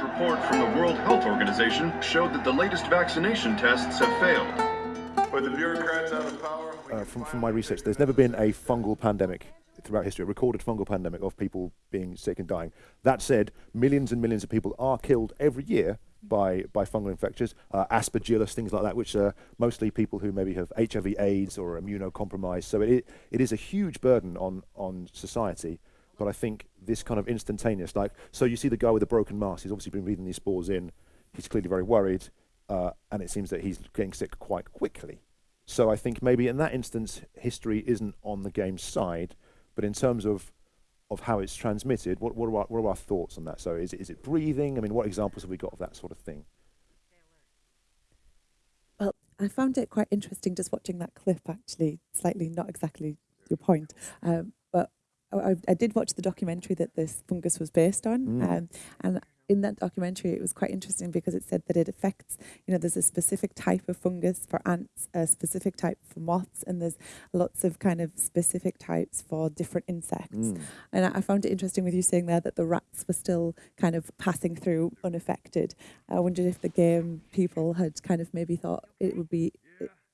report from the World Health Organization showed that the latest vaccination tests have failed. With the bureaucrats out of power, uh, from, from my research, there's never been a fungal pandemic throughout history, a recorded fungal pandemic of people being sick and dying. That said, millions and millions of people are killed every year by, by fungal infections, uh, aspergillus, things like that, which are mostly people who maybe have HIV, AIDS, or immunocompromised. So it, it is a huge burden on, on society. But I think this kind of instantaneous, like, so you see the guy with the broken mask, he's obviously been breathing these spores in, he's clearly very worried, uh, and it seems that he's getting sick quite quickly. So I think maybe in that instance, history isn't on the game's side, but in terms of of how it's transmitted, what, what, are our, what are our thoughts on that? So is it, is it breathing? I mean, what examples have we got of that sort of thing? Well, I found it quite interesting just watching that clip, actually, slightly not exactly your point. Um, I, I, did watch the documentary that this fungus was based on. Mm. Um, and in that documentary, it was quite interesting because it said that it affects, you know, there's a specific type of fungus for ants, a specific type for moths, and there's lots of kind of specific types for different insects. Mm. And I, found it interesting with you saying there that the rats were still kind of passing through unaffected. I wondered if the game people had kind of maybe thought it would be,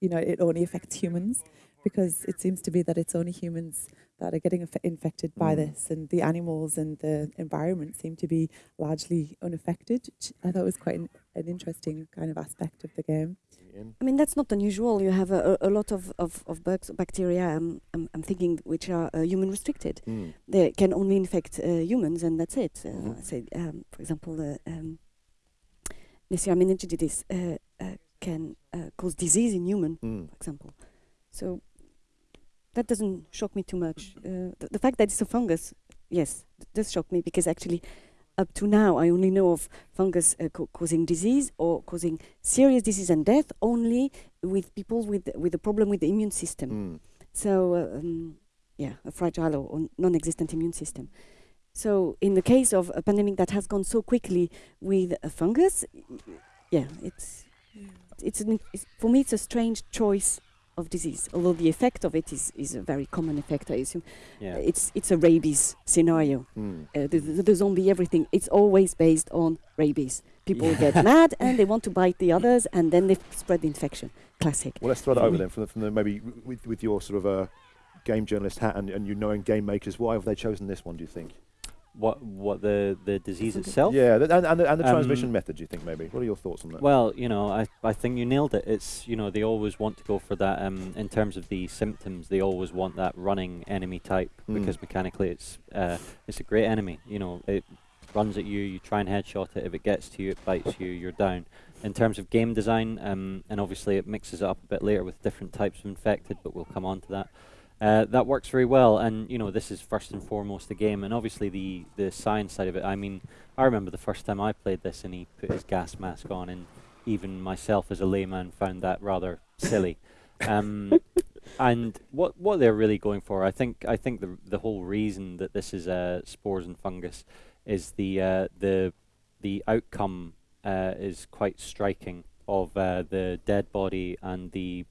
you know, it only affects humans because it seems to be that it's only humans that are getting infected by mm. this, and the animals and the environment seem to be largely unaffected. I thought was quite an, an interesting kind of aspect of the game. I mean, that's not unusual. You have a, a, a lot of, of, of bugs, bacteria, um, I'm, I'm thinking, which are uh, human restricted. Mm. They can only infect uh, humans, and that's it. Uh, mm. say, um, for example, the um, Neisseria meningitidis uh, uh, can uh, cause disease in human, mm. for example. So that doesn't shock me too much. Uh, the, the, fact that it's a fungus, yes, does shock me because actually, up to now, I only know of fungus uh, causing disease or causing serious disease and death only with people with with a problem with the immune system. Mm. So, uh, um, yeah, a fragile or, or non-existent immune system. So, in the case of a pandemic that has gone so quickly with a fungus, yeah, it's it's, an, it's for me it's a strange choice of disease, although the effect of it is, is a very common effect, I assume. Yeah. It's, it's a rabies scenario. Mm. Uh, the, the, the, zombie everything, it's always based on rabies. People yeah. get mad and they want to bite the others and then they spread the infection. Classic. Well, let's throw that over then from the, from the maybe with, with your sort of uh, game journalist hat and, and you knowing game makers. Why have they chosen this one, do you think? What what the the disease itself. Yeah, and, and, the, and the um, transmission method. Do you think maybe? What are your thoughts on that? Well, you know, I I think you nailed it. It's you know they always want to go for that. Um, in terms of the symptoms, they always want that running enemy type mm. because mechanically it's uh it's a great enemy. You know, it runs at you. You try and headshot it. If it gets to you, it bites you. You're down. In terms of game design, um, and obviously it mixes it up a bit later with different types of infected, but we'll come on to that. Uh, that works very well, and you know this is first and foremost a game, and obviously the the science side of it. I mean, I remember the first time I played this, and he put his gas mask on, and even myself as a layman found that rather silly. Um, and what what they're really going for, I think, I think the the whole reason that this is uh, spores and fungus is the uh, the the outcome uh, is quite striking of uh, the dead body and the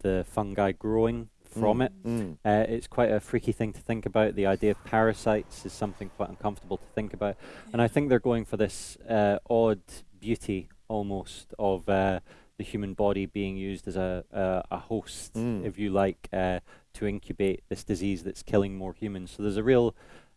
the fungi growing from mm. it. Mm. Uh, it's quite a freaky thing to think about. The idea of parasites is something quite uncomfortable to think about. And I think they're going for this uh, odd beauty almost of uh, the human body being used as a, a host, mm. if you like, uh, to incubate this disease that's killing more humans. So there's a real,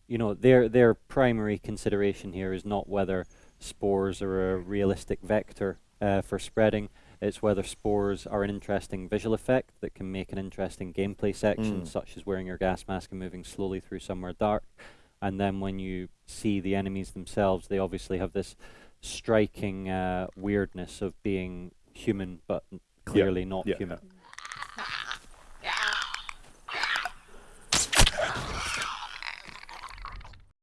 you know, their, their primary consideration here is not whether spores are a realistic vector uh, for spreading, it's whether spores are an interesting visual effect that can make an interesting gameplay section, mm. such as wearing your gas mask and moving slowly through somewhere dark. And then when you see the enemies themselves, they obviously have this striking uh, weirdness of being human, but clearly not yeah. human.